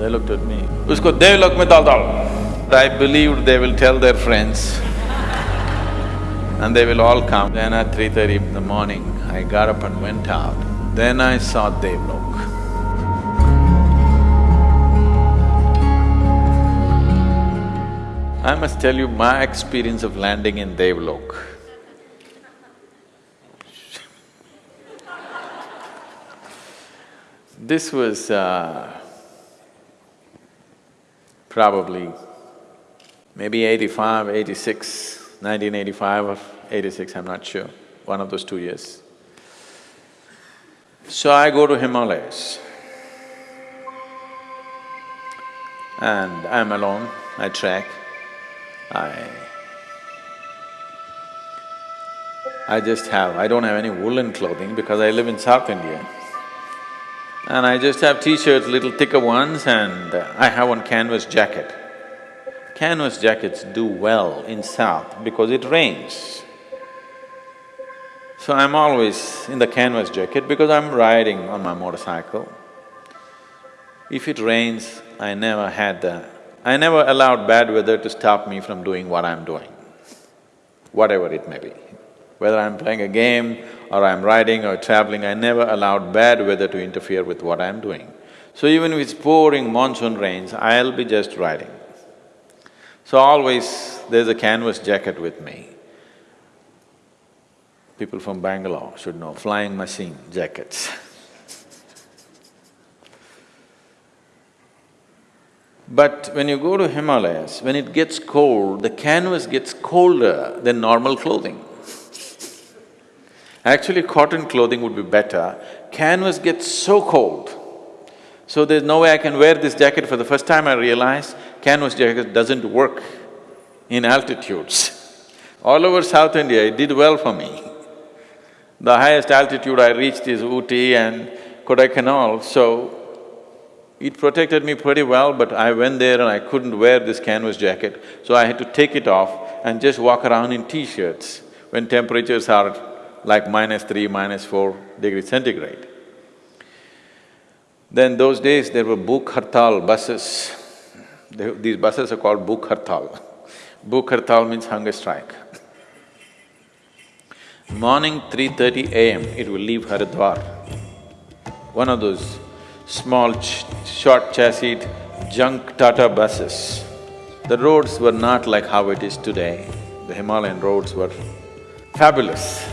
They looked at me, usko devlok mein dal dal. I believed they will tell their friends and they will all come. Then at three thirty in the morning, I got up and went out. Then I saw Devlok. I must tell you my experience of landing in Devlok. This was uh, probably maybe 85, 86, 1985 or 86, I'm not sure, one of those two years. So I go to Himalayas and I'm alone, I trek, I… I just have… I don't have any woolen clothing because I live in South India. And I just have t-shirts, little thicker ones and I have one canvas jacket. Canvas jackets do well in south because it rains. So I'm always in the canvas jacket because I'm riding on my motorcycle. If it rains, I never had the… I never allowed bad weather to stop me from doing what I'm doing, whatever it may be. Whether I'm playing a game or I'm riding or traveling, I never allowed bad weather to interfere with what I'm doing. So even if it's pouring monsoon rains, I'll be just riding. So always there's a canvas jacket with me. People from Bangalore should know, flying machine jackets But when you go to Himalayas, when it gets cold, the canvas gets colder than normal clothing. Actually, cotton clothing would be better. Canvas gets so cold. So there's no way I can wear this jacket. For the first time I realized canvas jacket doesn't work in altitudes. All over South India, it did well for me. The highest altitude I reached is Ooty and Kodaikanal, so it protected me pretty well, but I went there and I couldn't wear this canvas jacket, so I had to take it off and just walk around in t-shirts when temperatures are like minus three, minus four degrees centigrade. Then those days there were Bhuk Hartal buses. They, these buses are called Bhuk Hartal. Hartal means hunger strike. Morning 3.30 am, it will leave Haridwar. One of those small, ch short chassis junk Tata buses. The roads were not like how it is today. The Himalayan roads were fabulous.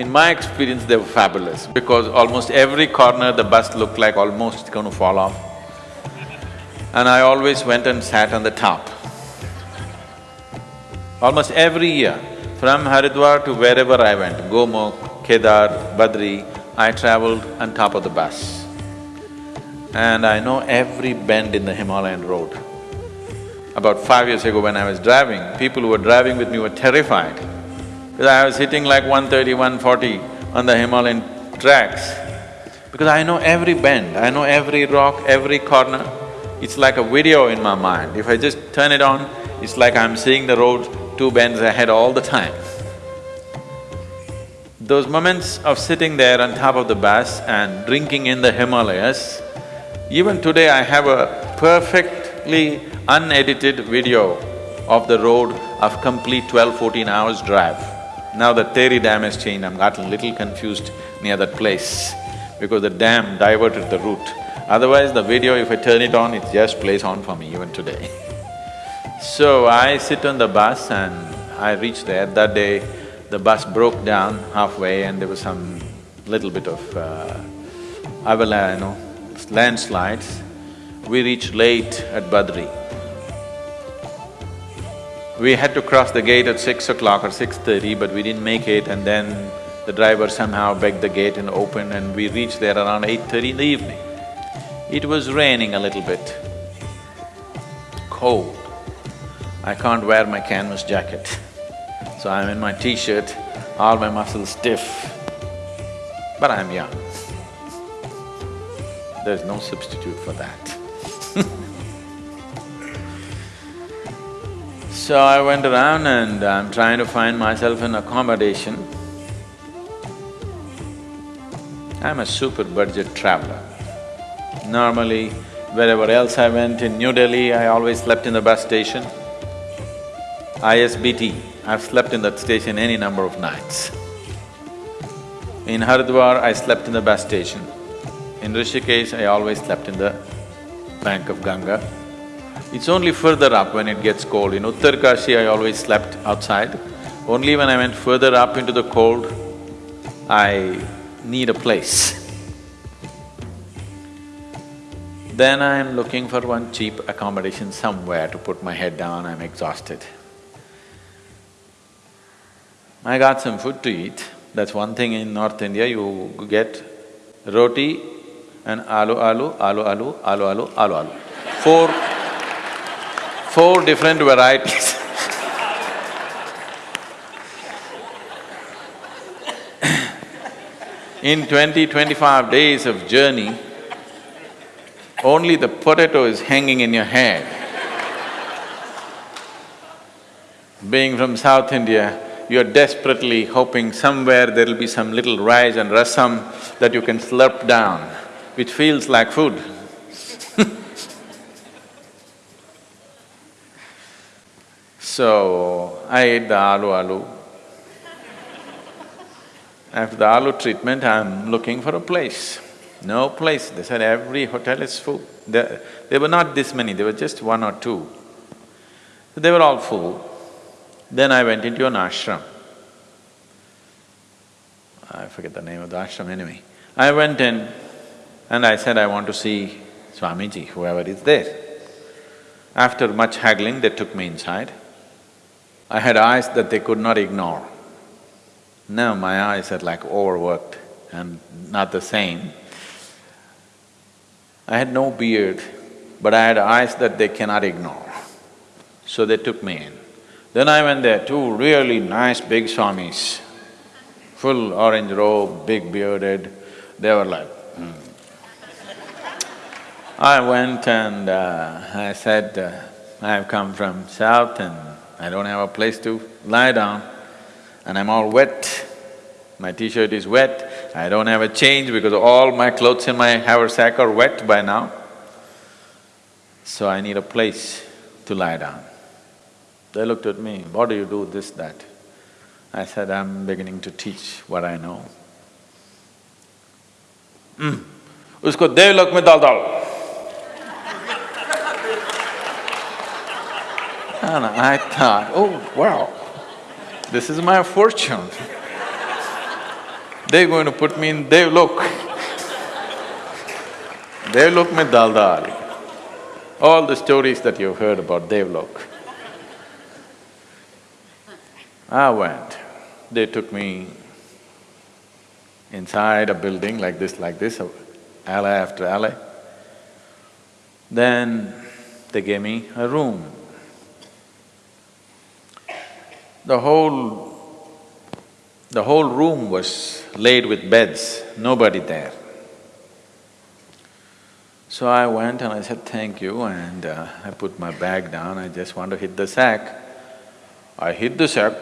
In my experience, they were fabulous because almost every corner the bus looked like almost going to fall off. And I always went and sat on the top. Almost every year, from Haridwar to wherever I went, Gomukh, Kedar, Badri, I traveled on top of the bus. And I know every bend in the Himalayan road. About five years ago when I was driving, people who were driving with me were terrified because I was hitting like 130, 140 on the Himalayan tracks. Because I know every bend, I know every rock, every corner. It's like a video in my mind. If I just turn it on, it's like I'm seeing the road two bends ahead all the time. Those moments of sitting there on top of the bus and drinking in the Himalayas, even today I have a perfectly unedited video of the road of complete 12, 14 hours drive. Now the Tehri Dam has changed, I'm got a little confused near that place because the dam diverted the route. Otherwise, the video, if I turn it on, it just plays on for me even today. so, I sit on the bus and I reach there. That day, the bus broke down halfway and there was some little bit of uh, avalanche, you know, landslides. We reached late at Badri. We had to cross the gate at six o'clock or six thirty, but we didn't make it and then the driver somehow begged the gate and opened and we reached there around eight thirty in the evening. It was raining a little bit, cold. I can't wear my canvas jacket, so I'm in my t-shirt, all my muscles stiff, but I'm young. There's no substitute for that So I went around and I'm trying to find myself an accommodation. I'm a super budget traveler. Normally, Wherever else I went, in New Delhi, I always slept in the bus station. ISBT, I've slept in that station any number of nights. In Haridwar, I slept in the bus station. In Rishikesh, I always slept in the bank of Ganga. It's only further up when it gets cold. In Uttarkashi, I always slept outside. Only when I went further up into the cold, I need a place. Then I'm looking for one cheap accommodation somewhere to put my head down, I'm exhausted. I got some food to eat. That's one thing in North India, you get roti and aloo aloo, aloo aloo, aloo aloo, aloo aloo. Four… four different varieties In twenty, twenty-five days of journey, only the potato is hanging in your head. Being from South India, you're desperately hoping somewhere there'll be some little rice and rasam that you can slurp down, which feels like food. so, I ate the aloo aloo. After the aloo treatment, I'm looking for a place. No place. They said every hotel is full. There, there were not this many, there were just one or two. They were all full. Then I went into an ashram. I forget the name of the ashram anyway. I went in and I said, I want to see Swamiji, whoever is there. After much haggling, they took me inside. I had eyes that they could not ignore. Now my eyes are like overworked and not the same. I had no beard, but I had eyes that they cannot ignore. So they took me in. Then I went there, two really nice big swamis, full orange robe, big bearded, they were like, hmm. I went and uh, I said, uh, I've come from south and I don't have a place to lie down and I'm all wet. My t-shirt is wet, I don't have a change because all my clothes in my haversack are wet by now. So I need a place to lie down. They looked at me, what do you do, this, that? I said, I'm beginning to teach what I know. Mm. उसको देवलोक में डाल डालो And I thought, oh wow, this is my fortune. They're going to put me in Devlok. Devlok mein dal dal. All the stories that you've heard about Devlok. I went. They took me inside a building like this, like this, alley after alley. Then they gave me a room. The whole the whole room was laid with beds, nobody there. So I went and I said, thank you, and uh, I put my bag down, I just want to hit the sack. I hit the sack,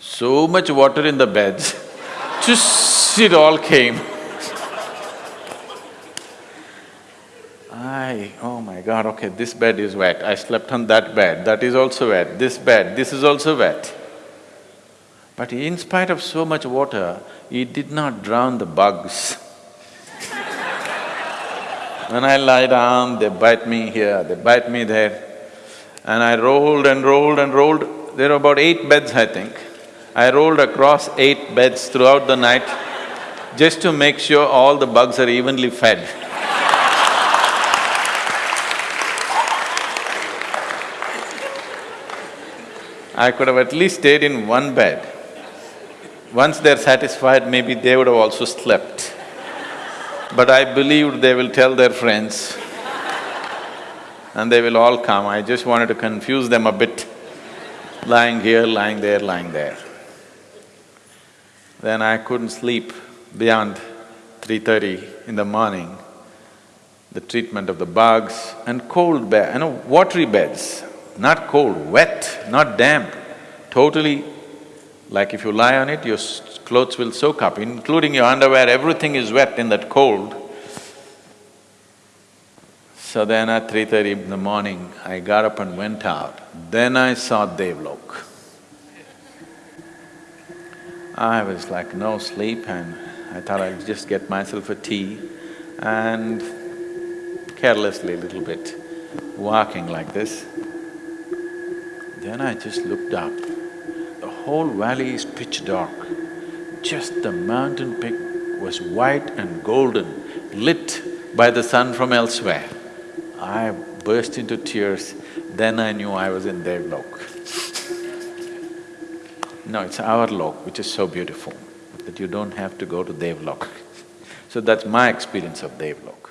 so much water in the beds, just it all came. I… oh my god, okay, this bed is wet, I slept on that bed, that is also wet, this bed, this is also wet. But in spite of so much water, it did not drown the bugs. when I lie down, they bite me here, they bite me there. And I rolled and rolled and rolled, there are about eight beds, I think. I rolled across eight beds throughout the night just to make sure all the bugs are evenly fed. I could have at least stayed in one bed. Once they're satisfied, maybe they would have also slept. But I believed they will tell their friends and they will all come. I just wanted to confuse them a bit, lying here, lying there, lying there. Then I couldn't sleep beyond three thirty in the morning. The treatment of the bugs and cold bed, you know, watery beds, not cold, wet, not damp, totally like if you lie on it, your clothes will soak up, including your underwear, everything is wet in that cold. So then at three thirty in the morning, I got up and went out. Then I saw Devlok. I was like no sleep and I thought I'd just get myself a tea and carelessly a little bit, walking like this. Then I just looked up. The whole valley is pitch dark. Just the mountain peak was white and golden, lit by the sun from elsewhere. I burst into tears, then I knew I was in Devlok. No, it's our lok which is so beautiful that you don't have to go to Devlok. So that's my experience of Devlok.